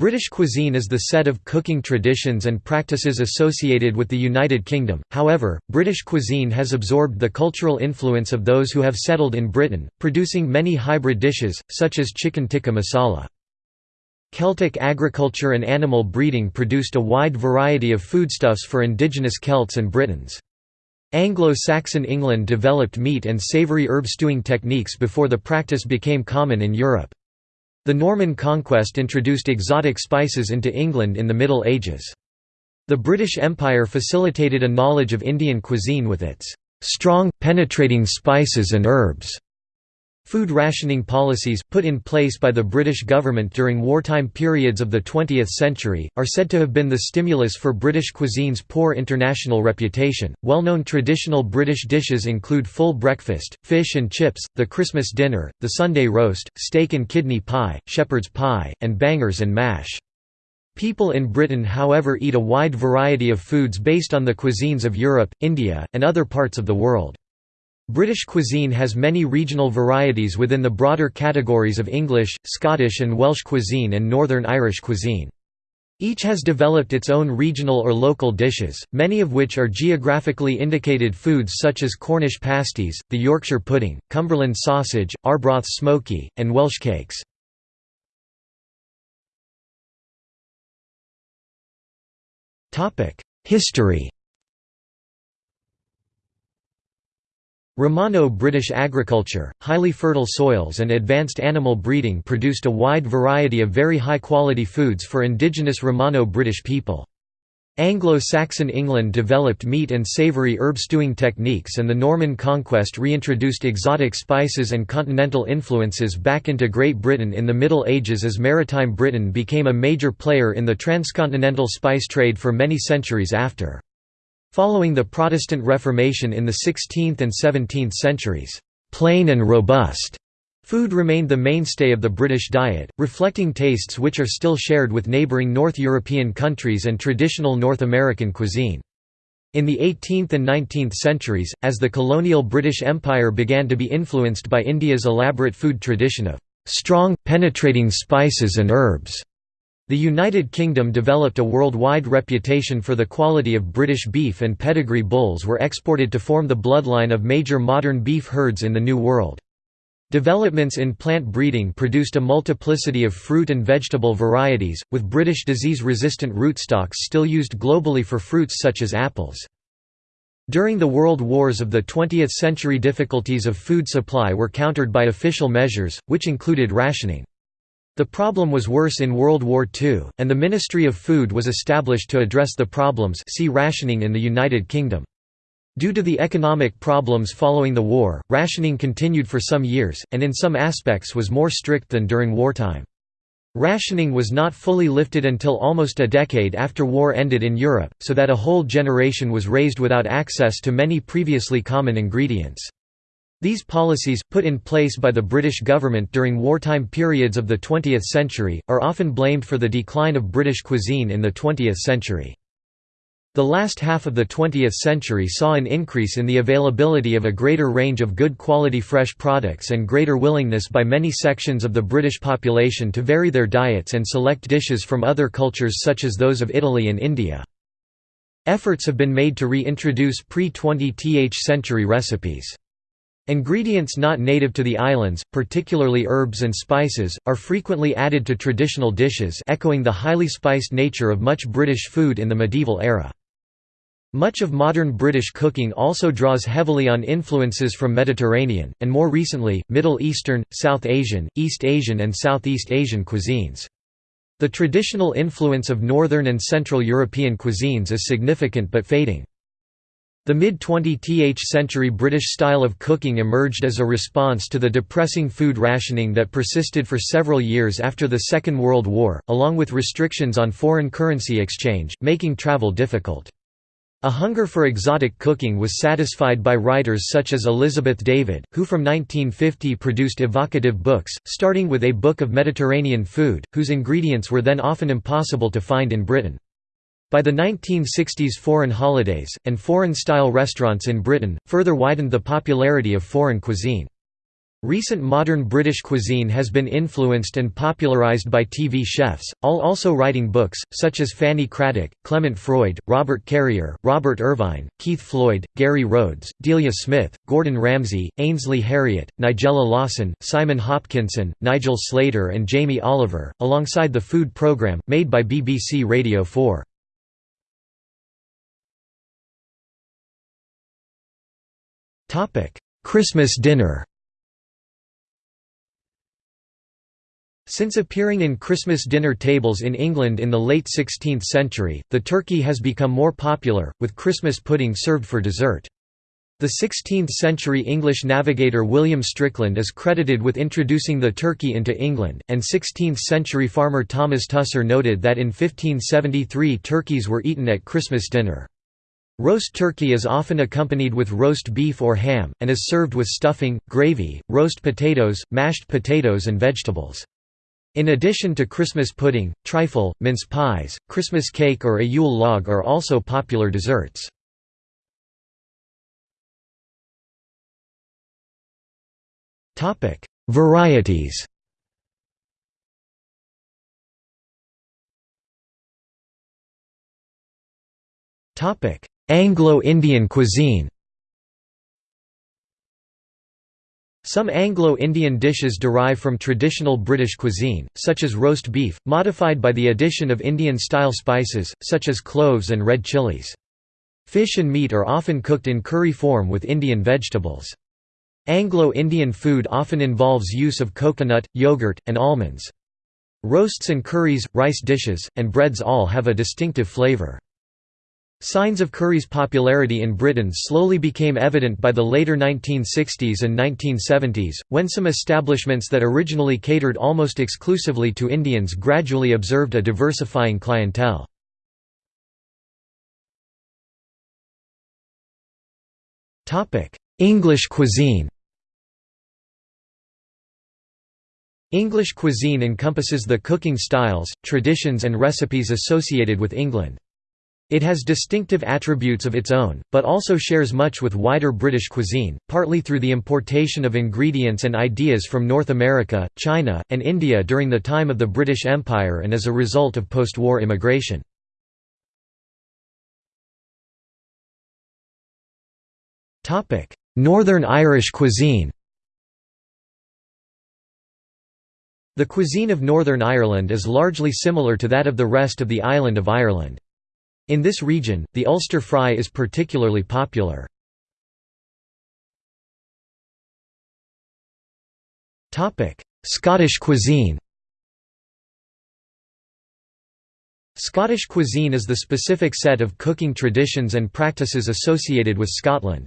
British cuisine is the set of cooking traditions and practices associated with the United Kingdom, however, British cuisine has absorbed the cultural influence of those who have settled in Britain, producing many hybrid dishes, such as chicken tikka masala. Celtic agriculture and animal breeding produced a wide variety of foodstuffs for indigenous Celts and Britons. Anglo-Saxon England developed meat and savoury herb stewing techniques before the practice became common in Europe. The Norman conquest introduced exotic spices into England in the Middle Ages. The British Empire facilitated a knowledge of Indian cuisine with its strong, penetrating spices and herbs. Food rationing policies, put in place by the British government during wartime periods of the 20th century, are said to have been the stimulus for British cuisine's poor international reputation. Well known traditional British dishes include full breakfast, fish and chips, the Christmas dinner, the Sunday roast, steak and kidney pie, shepherd's pie, and bangers and mash. People in Britain however eat a wide variety of foods based on the cuisines of Europe, India, and other parts of the world. British cuisine has many regional varieties within the broader categories of English, Scottish and Welsh cuisine and Northern Irish cuisine. Each has developed its own regional or local dishes, many of which are geographically indicated foods such as Cornish pasties, the Yorkshire pudding, Cumberland sausage, Arbroath smokie, and Welsh cakes. History Romano-British agriculture, highly fertile soils and advanced animal breeding produced a wide variety of very high-quality foods for indigenous Romano-British people. Anglo-Saxon England developed meat and savoury herb stewing techniques and the Norman conquest reintroduced exotic spices and continental influences back into Great Britain in the Middle Ages as maritime Britain became a major player in the transcontinental spice trade for many centuries after. Following the Protestant Reformation in the 16th and 17th centuries, plain and robust food remained the mainstay of the British diet, reflecting tastes which are still shared with neighbouring North European countries and traditional North American cuisine. In the 18th and 19th centuries, as the colonial British Empire began to be influenced by India's elaborate food tradition of strong, penetrating spices and herbs, the United Kingdom developed a worldwide reputation for the quality of British beef and pedigree bulls were exported to form the bloodline of major modern beef herds in the New World. Developments in plant breeding produced a multiplicity of fruit and vegetable varieties, with British disease-resistant rootstocks still used globally for fruits such as apples. During the World Wars of the 20th century difficulties of food supply were countered by official measures, which included rationing. The problem was worse in World War II, and the Ministry of Food was established to address the problems see rationing in the United Kingdom. Due to the economic problems following the war, rationing continued for some years, and in some aspects was more strict than during wartime. Rationing was not fully lifted until almost a decade after war ended in Europe, so that a whole generation was raised without access to many previously common ingredients. These policies, put in place by the British government during wartime periods of the 20th century, are often blamed for the decline of British cuisine in the 20th century. The last half of the 20th century saw an increase in the availability of a greater range of good quality fresh products and greater willingness by many sections of the British population to vary their diets and select dishes from other cultures such as those of Italy and India. Efforts have been made to reintroduce pre-20th century recipes. Ingredients not native to the islands, particularly herbs and spices, are frequently added to traditional dishes echoing the highly spiced nature of much British food in the medieval era. Much of modern British cooking also draws heavily on influences from Mediterranean, and more recently, Middle Eastern, South Asian, East Asian and Southeast Asian cuisines. The traditional influence of Northern and Central European cuisines is significant but fading. The mid-20th century British style of cooking emerged as a response to the depressing food rationing that persisted for several years after the Second World War, along with restrictions on foreign currency exchange, making travel difficult. A hunger for exotic cooking was satisfied by writers such as Elizabeth David, who from 1950 produced evocative books, starting with A Book of Mediterranean Food, whose ingredients were then often impossible to find in Britain. By the 1960s foreign holidays, and foreign-style restaurants in Britain, further widened the popularity of foreign cuisine. Recent modern British cuisine has been influenced and popularised by TV chefs, all also writing books, such as Fanny Cradock, Clement Freud, Robert Carrier, Robert Irvine, Keith Floyd, Gary Rhodes, Delia Smith, Gordon Ramsay, Ainsley Harriott, Nigella Lawson, Simon Hopkinson, Nigel Slater and Jamie Oliver, alongside the food programme, made by BBC Radio 4. Christmas dinner Since appearing in Christmas dinner tables in England in the late 16th century, the turkey has become more popular, with Christmas pudding served for dessert. The 16th-century English navigator William Strickland is credited with introducing the turkey into England, and 16th-century farmer Thomas Tusser noted that in 1573 turkeys were eaten at Christmas dinner. Roast turkey is often accompanied with roast beef or ham, and is served with stuffing, gravy, roast potatoes, mashed potatoes and vegetables. In addition to Christmas pudding, trifle, mince pies, Christmas cake or a Yule log are also popular desserts. Varieties Anglo-Indian cuisine Some Anglo-Indian dishes derive from traditional British cuisine, such as roast beef, modified by the addition of Indian-style spices, such as cloves and red chilies. Fish and meat are often cooked in curry form with Indian vegetables. Anglo-Indian food often involves use of coconut, yogurt, and almonds. Roasts and curries, rice dishes, and breads all have a distinctive flavour. Signs of curry's popularity in Britain slowly became evident by the later 1960s and 1970s, when some establishments that originally catered almost exclusively to Indians gradually observed a diversifying clientele. English cuisine English cuisine encompasses the cooking styles, traditions and recipes associated with England. It has distinctive attributes of its own, but also shares much with wider British cuisine, partly through the importation of ingredients and ideas from North America, China, and India during the time of the British Empire and as a result of post-war immigration. Northern Irish cuisine The cuisine of Northern Ireland is largely similar to that of the rest of the island of Ireland. In this region, the Ulster fry is particularly popular. Scottish cuisine Scottish cuisine is the specific set of cooking traditions and practices associated with Scotland.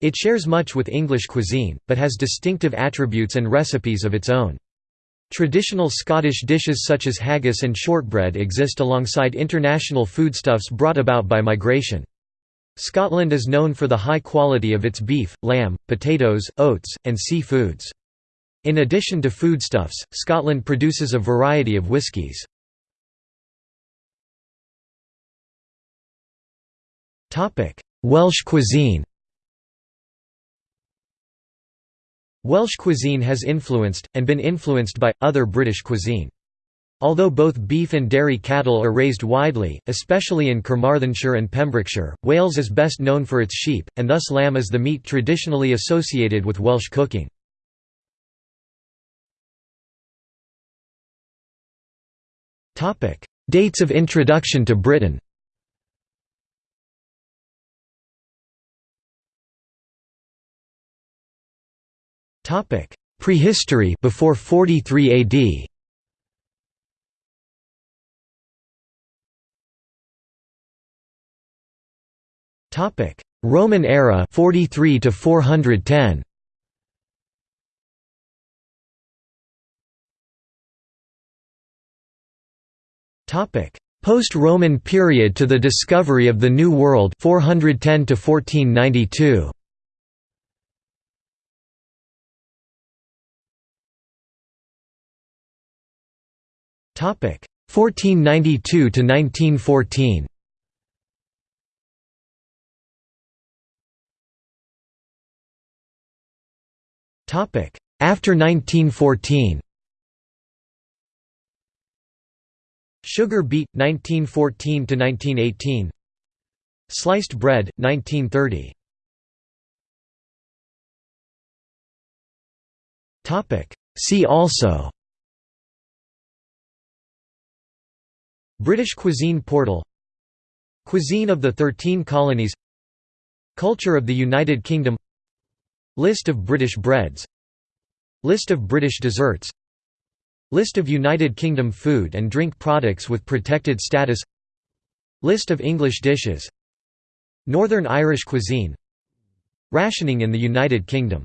It shares much with English cuisine, but has distinctive attributes and recipes of its own. Traditional Scottish dishes such as haggis and shortbread exist alongside international foodstuffs brought about by migration. Scotland is known for the high quality of its beef, lamb, potatoes, oats, and seafoods. In addition to foodstuffs, Scotland produces a variety of whiskies. Welsh cuisine Welsh cuisine has influenced, and been influenced by, other British cuisine. Although both beef and dairy cattle are raised widely, especially in Carmarthenshire and Pembrokeshire, Wales is best known for its sheep, and thus lamb is the meat traditionally associated with Welsh cooking. Dates of introduction to Britain Topic: Prehistory before 43 AD. Topic: Roman era 43 to 410. Topic: Post-Roman period to the discovery of the New World 410 to 1492. 1492 to 1914. Topic. After 1914 Sugar beet 1914 to 1918 Sliced bread 1930 Topic. See also British cuisine portal Cuisine of the Thirteen Colonies Culture of the United Kingdom List of British breads List of British desserts List of United Kingdom food and drink products with protected status List of English dishes Northern Irish cuisine Rationing in the United Kingdom